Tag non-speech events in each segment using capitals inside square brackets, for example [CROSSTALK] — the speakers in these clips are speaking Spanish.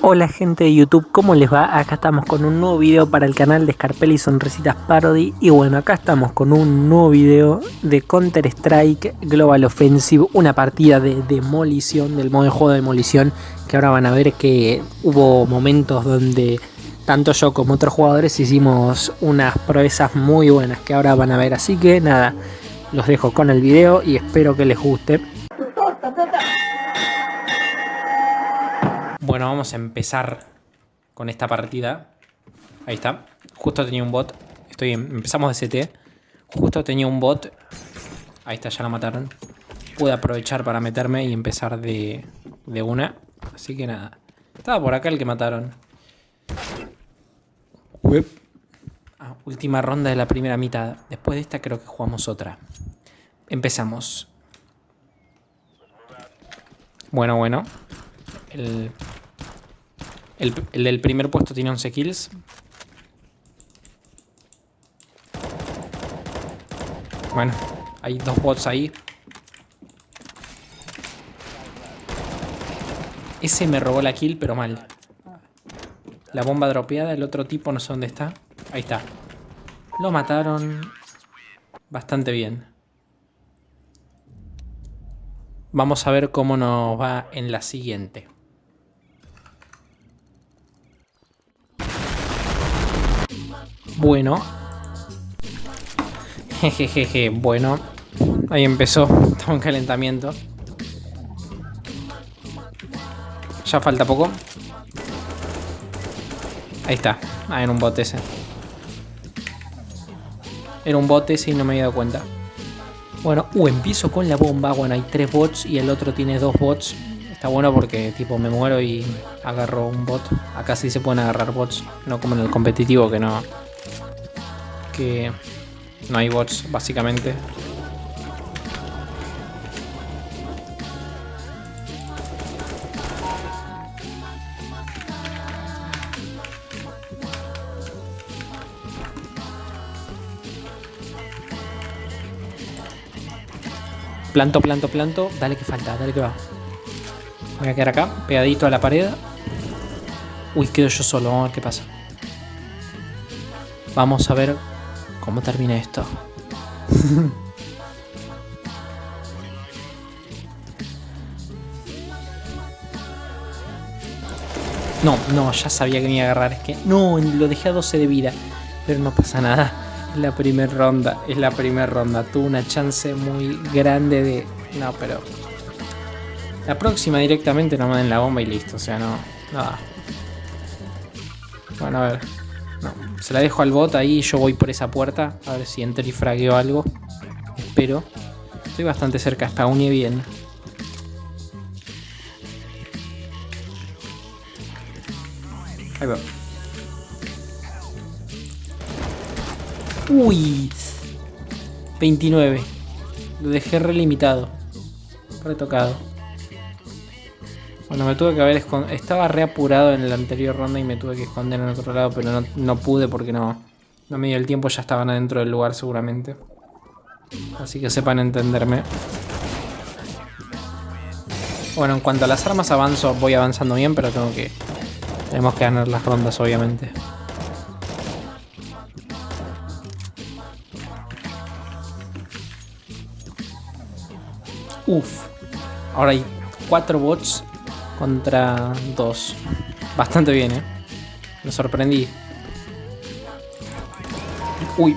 Hola gente de YouTube, ¿cómo les va? Acá estamos con un nuevo video para el canal de Scarpelli Sonrisitas Parody. Y bueno, acá estamos con un nuevo video de Counter Strike Global Offensive Una partida de demolición, del modo de juego de demolición Que ahora van a ver que hubo momentos donde tanto yo como otros jugadores hicimos unas proezas muy buenas Que ahora van a ver, así que nada, los dejo con el video y espero que les guste Bueno, vamos a empezar con esta partida. Ahí está. Justo tenía un bot. Estoy empezamos de CT. Justo tenía un bot. Ahí está, ya lo mataron. Pude aprovechar para meterme y empezar de, de una. Así que nada. Estaba por acá el que mataron. Ah, última ronda de la primera mitad. Después de esta creo que jugamos otra. Empezamos. Bueno, bueno. El el, del primer puesto tiene 11 kills. Bueno, hay dos bots ahí. Ese me robó la kill, pero mal. La bomba dropeada, el otro tipo no sé dónde está. Ahí está. Lo mataron bastante bien. Vamos a ver cómo nos va en la siguiente. Bueno. Jejejeje, bueno. Ahí empezó. Estaba en calentamiento. Ya falta poco. Ahí está. Ah, era un bot ese. Era un bot ese y no me había dado cuenta. Bueno, uh, empiezo con la bomba. Bueno, hay tres bots y el otro tiene dos bots. Está bueno porque tipo me muero y agarro un bot. Acá sí se pueden agarrar bots. No como en el competitivo que no, que no hay bots, básicamente. Planto, planto, planto. Dale que falta, dale que va. Voy a quedar acá, pegadito a la pared. Uy, quedo yo solo, vamos a ver qué pasa. Vamos a ver ¿Cómo termina esto? [LAUGHS] no, no, ya sabía que me iba a agarrar. Es que no, lo dejé a 12 de vida. Pero no pasa nada. Es la primera ronda. Es la primera ronda. Tuve una chance muy grande de... No, pero... La próxima directamente no me den la bomba y listo. O sea, no... Nada. Bueno, a ver. Se la dejo al bot ahí y yo voy por esa puerta. A ver si entro y fragueo algo. Espero. Estoy bastante cerca, está y bien. Ahí va. Uy. 29. Lo dejé relimitado. Retocado. Bueno, me tuve que haber escondido. Estaba reapurado en la anterior ronda y me tuve que esconder en otro lado, pero no, pude porque no, no me dio el tiempo. Ya estaban adentro del lugar seguramente. Así que sepan entenderme. Bueno, en cuanto a las armas avanzo, voy avanzando bien, pero tengo que... Tenemos que ganar las rondas, obviamente. Uf. Ahora hay cuatro bots contra dos. Bastante bien, ¿eh? Me sorprendí. Uy.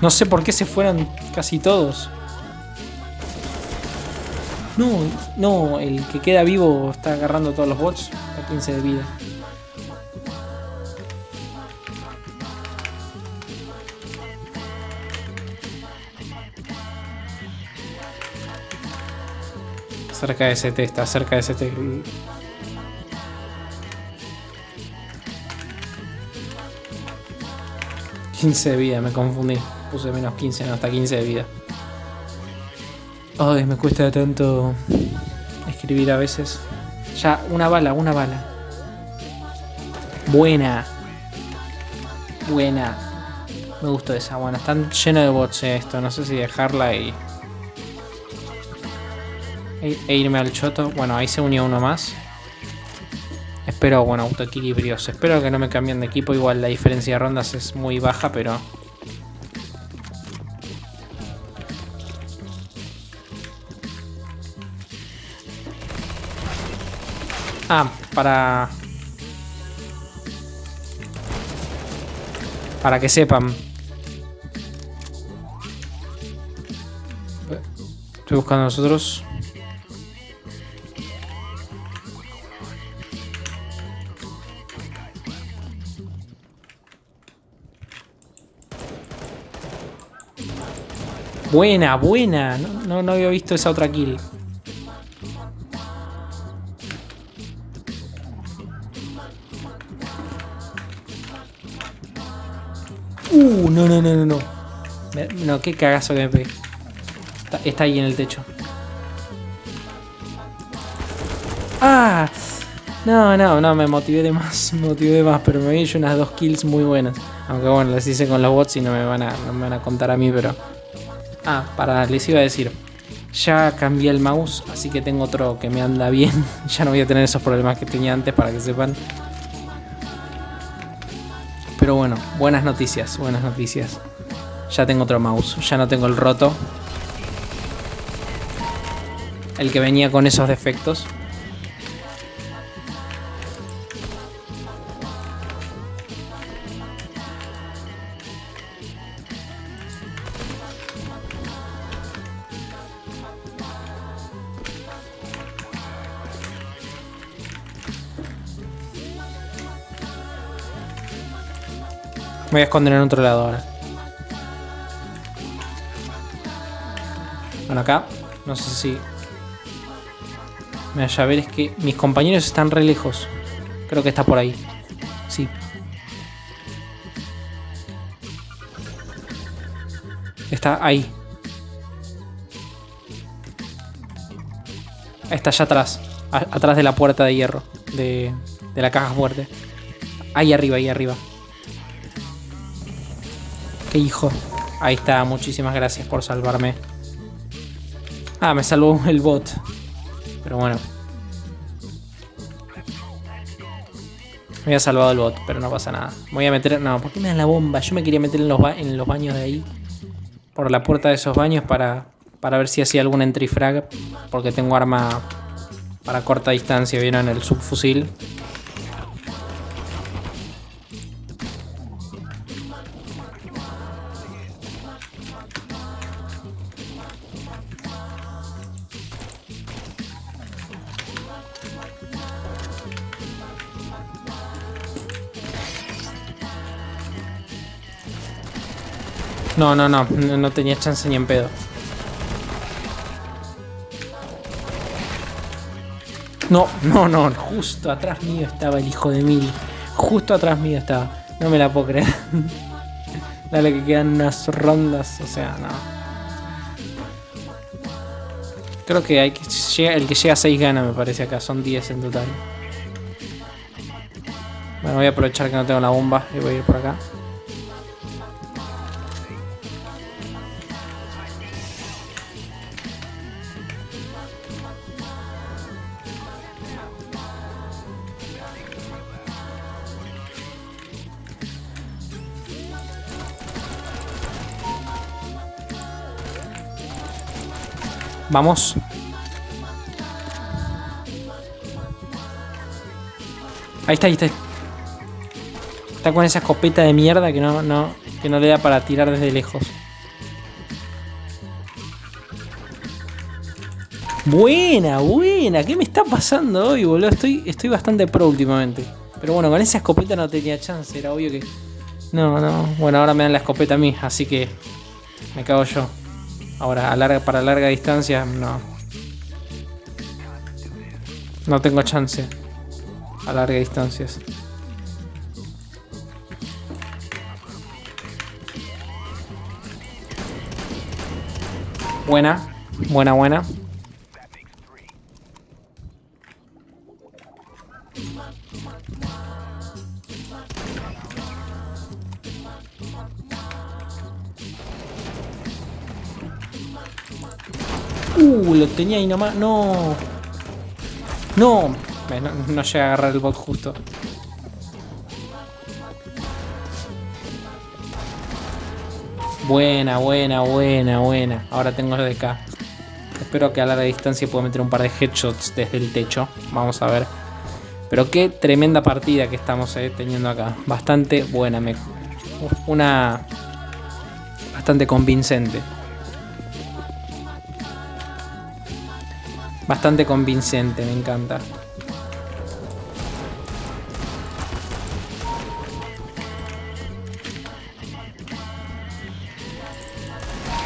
No sé por qué se fueron casi todos. No, no, el que queda vivo está agarrando todos los bots. A 15 de vida. Cerca de ST, está cerca de ST. 15 de vida, me confundí. Puse menos 15, no, hasta 15 de vida. Ay, me cuesta tanto escribir a veces. Ya, una bala, una bala. Buena. Buena. Me gustó esa, buena. Están llenos de bots esto. No sé si dejarla y E, e irme al choto. Bueno, ahí se unió uno más. Espero, bueno, autoequilibrios. Espero que no me cambien de equipo. Igual la diferencia de rondas es muy baja, pero... Ah, para... Para que sepan. Estoy buscando a nosotros. Buena, buena. No, no, había visto esa otra kill. Uh, no, no, no, no, no. No, qué cagazo que me pegué. Está, ahí en el techo. ¡Ah! No, no, no, me motivé de más, [LAUGHS] me motivé de más, pero me hecho unas dos kills muy buenas. Aunque bueno, las hice con los bots y no me van a, no me van a contar a mí, pero... Ah, para, les iba a decir. Ya cambié el mouse, así que tengo otro que me anda bien. [LAUGHS] ya no voy a tener esos problemas que tenía antes, para que sepan. Pero bueno, buenas noticias, buenas noticias. Ya tengo otro mouse, ya no tengo el roto. El que venía con esos defectos. Me voy a esconder en otro lado ahora. Bueno, acá. No sé si... Me vaya a ver, es que mis compañeros están re lejos. Creo que está por ahí. Sí. Está ahí. Está allá atrás. atrás de la puerta de hierro. De, de la caja fuerte. Ahí arriba, ahí arriba. Qué hijo. Ahí está, muchísimas gracias por salvarme. Ah, me salvó el bot. Pero bueno. Me había salvado el bot, pero no pasa nada. Voy a meter... No, ¿por qué me dan la bomba? Yo me quería meter en los, en los baños de ahí. Por la puerta de esos baños para, para ver si hacía algún entry frag. Porque tengo arma para corta distancia, ¿vieron? El subfusil. No, no, no, no tenía chance ni en pedo. No, no, no, justo atrás mío estaba el hijo de mil. Justo atrás mío estaba. No me la puedo creer. [LAUGHS] Dale que quedan unas rondas, o sea, no. Creo que hay que el que llega a 6 gana, me parece acá. Son 10 en total. Bueno, voy a aprovechar que no tengo la bomba y voy a ir por acá. Vamos. Ahí está, ahí está. Está con esa escopeta de mierda que no, que no le da para tirar desde lejos. Buena, buena. ¿Qué me está pasando hoy, boludo? Estoy, estoy bastante pro últimamente. Pero bueno, con esa escopeta no tenía chance. Era obvio que... No, no. Bueno, ahora me dan la escopeta a mí, así que... Me cago yo. Ahora, a larga, para larga distancia, no. No tengo chance. A larga distancias. Buena, buena, buena. Uh, lo tenía ahí nomás. No. No. No, no llega a agarrar el bot justo. Buena, buena, buena, buena. Ahora tengo lo de acá. Espero que a larga distancia pueda meter un par de headshots desde el techo. Vamos a ver. Pero qué tremenda partida que estamos eh, teniendo acá. Bastante buena. Me... Una... Bastante convincente. Bastante convincente, me encanta.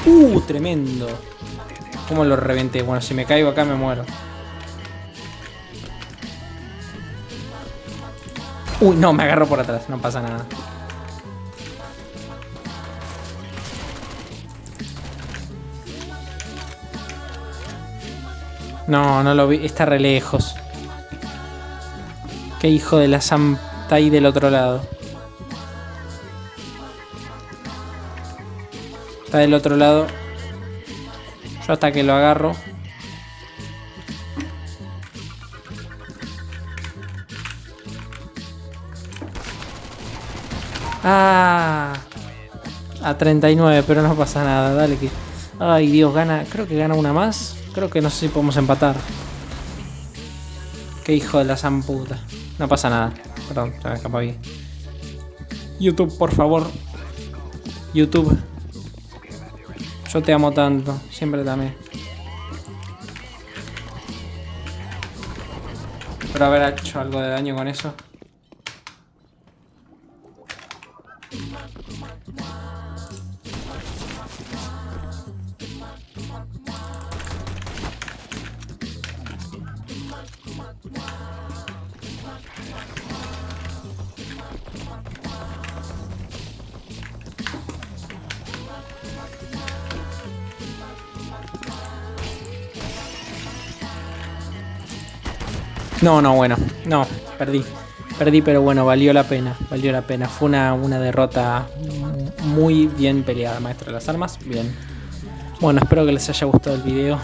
Uh, tremendo. ¿Cómo lo reventé? Bueno, si me caigo acá me muero. Uy, no, me agarro por atrás, no pasa nada. No, no lo vi, está re lejos. Qué hijo de la Sam está ahí del otro lado. Está del otro lado. Yo hasta que lo agarro. Ah, a 39, pero no pasa nada. Dale que... Ay, Dios, gana... Creo que gana una más. Creo que no sé si podemos empatar. Qué hijo de la zamputa. No pasa nada. Perdón, se me escapa bien. YouTube, por favor. YouTube. Yo te amo tanto, siempre también. Pero haber hecho algo de daño con eso. No, no, bueno. No, perdí. Perdí, pero bueno, valió la pena. Valió la pena. Fue una, una derrota muy bien peleada, maestro de las armas. Bien. Bueno, espero que les haya gustado el video.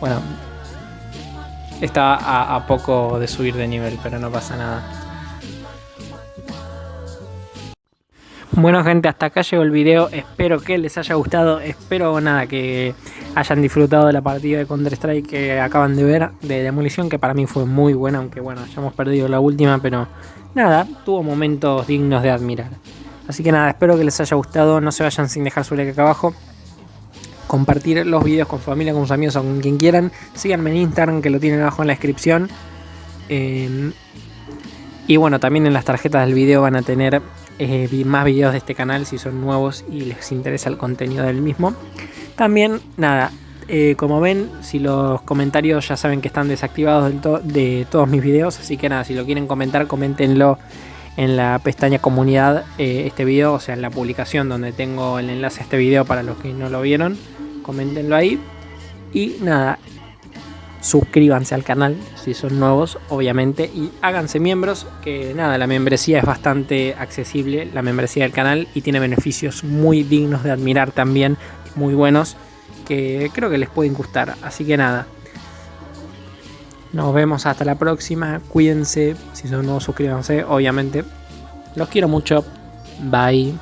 Bueno, está a, a poco de subir de nivel, pero no pasa nada. Bueno gente, hasta acá llegó el video, espero que les haya gustado, espero nada que hayan disfrutado de la partida de Counter Strike que acaban de ver, de demolición, que para mí fue muy buena, aunque bueno, hayamos perdido la última, pero nada, tuvo momentos dignos de admirar. Así que nada, espero que les haya gustado, no se vayan sin dejar su like acá abajo, compartir los videos con familia, con sus amigos o con quien quieran, síganme en Instagram que lo tienen abajo en la descripción. Eh, y bueno, también en las tarjetas del video van a tener eh, más videos de este canal si son nuevos y les interesa el contenido del mismo. También, nada, eh, como ven, si los comentarios ya saben que están desactivados de todos mis videos, así que nada, si lo quieren comentar, coméntenlo en la pestaña comunidad eh, este video, o sea, en la publicación donde tengo el enlace a este video para los que no lo vieron, coméntenlo ahí. Y nada, suscríbanse al canal si son nuevos, obviamente, y háganse miembros, que nada, la membresía es bastante accesible, la membresía del canal, y tiene beneficios muy dignos de admirar también, muy buenos, que creo que les pueden gustar. Así que nada, nos vemos hasta la próxima, cuídense, si son nuevos suscríbanse, obviamente. Los quiero mucho, bye.